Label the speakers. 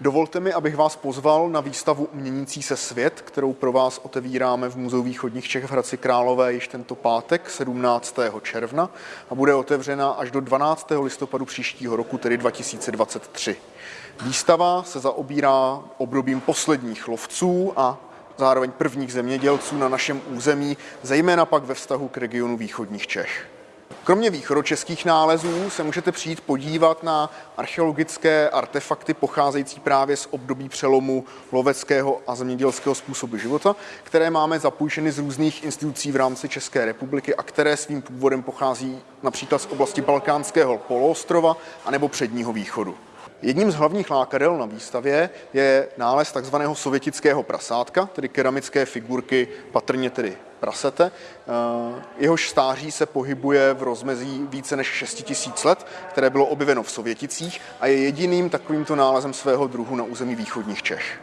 Speaker 1: Dovolte mi, abych vás pozval na výstavu Měnící se svět, kterou pro vás otevíráme v Muzeu východních Čech v Hradci Králové již tento pátek 17. června a bude otevřena až do 12. listopadu příštího roku, tedy 2023. Výstava se zaobírá obdobím posledních lovců a zároveň prvních zemědělců na našem území, zejména pak ve vztahu k regionu východních Čech. Kromě východočeských nálezů se můžete přijít podívat na archeologické artefakty pocházející právě z období přelomu loveckého a zemědělského způsobu života, které máme zapůjčeny z různých institucí v rámci České republiky a které svým původem pochází například z oblasti Balkánského poloostrova anebo Předního východu. Jedním z hlavních lákadel na výstavě je nález takzvaného sovětického prasátka, tedy keramické figurky, patrně tedy prasete. Eh, jehož stáří se pohybuje v rozmezí více než 6000 let, které bylo objeveno v Sověticích a je jediným takovýmto nálezem svého druhu na území východních Čech.